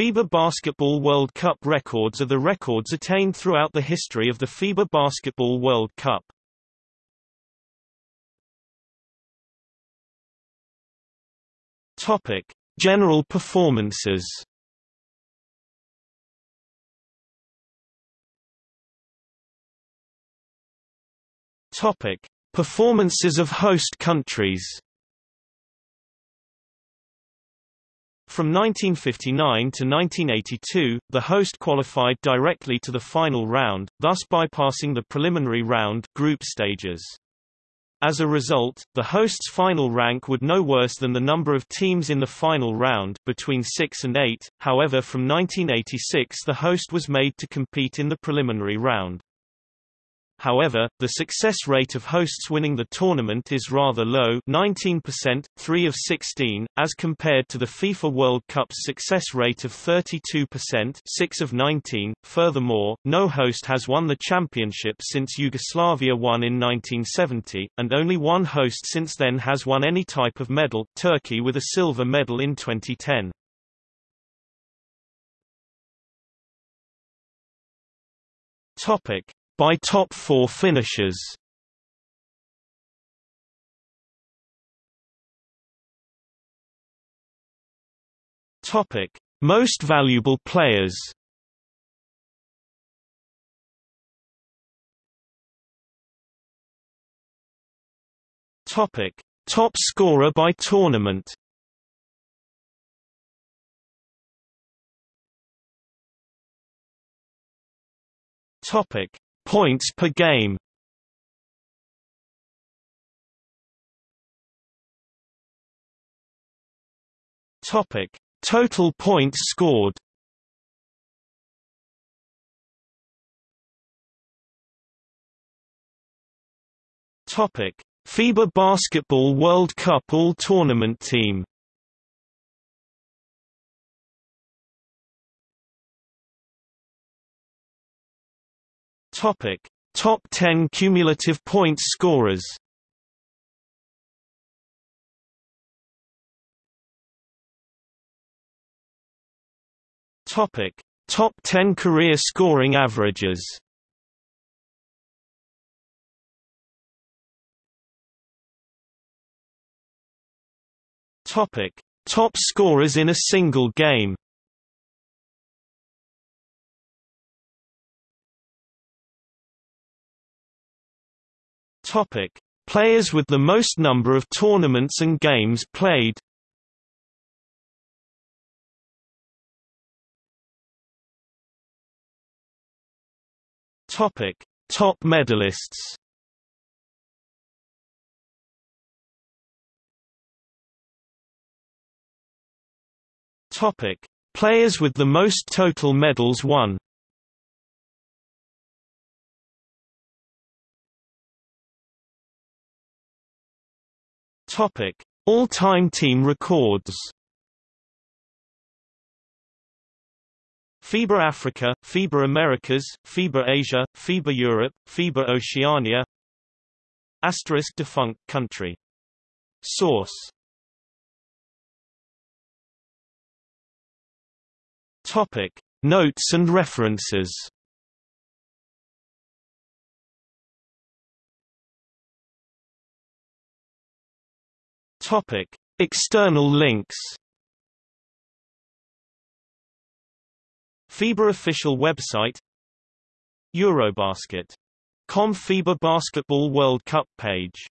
FIBA Basketball World Cup records are the records attained throughout the history of the FIBA Basketball World Cup. Topic: General performances. Topic: Performances of host countries. From 1959 to 1982, the host qualified directly to the final round, thus bypassing the preliminary round group stages. As a result, the host's final rank would no worse than the number of teams in the final round between 6 and 8, however from 1986 the host was made to compete in the preliminary round. However, the success rate of hosts winning the tournament is rather low 19%, 3 of 16, as compared to the FIFA World Cup's success rate of 32% 6 of 19. Furthermore, no host has won the championship since Yugoslavia won in 1970, and only one host since then has won any type of medal, Turkey with a silver medal in 2010. Topic by top four finishers. Topic: Most valuable players. Topic: Top scorer by tournament. Topic: Points per game Topic: Total points scored. Topic: FIBA Basketball World Cup All-Tournament Team. Topic: Top 10 cumulative points scorers. Topic: Top 10 career scoring averages. Topic: Top scorers in a single game. Topic: Players with the most number of tournaments and games played. Topic: Top medalists. Topic: Players with the most total medals won. Topic: All-time team records. FIBA Africa, FIBA Americas, FIBA Asia, FIBA Europe, FIBA Oceania. Asterisk defunct country. Source. Topic: Notes and references. Topic: External links. FIBA official website Eurobasket. Com FIBA Basketball World Cup page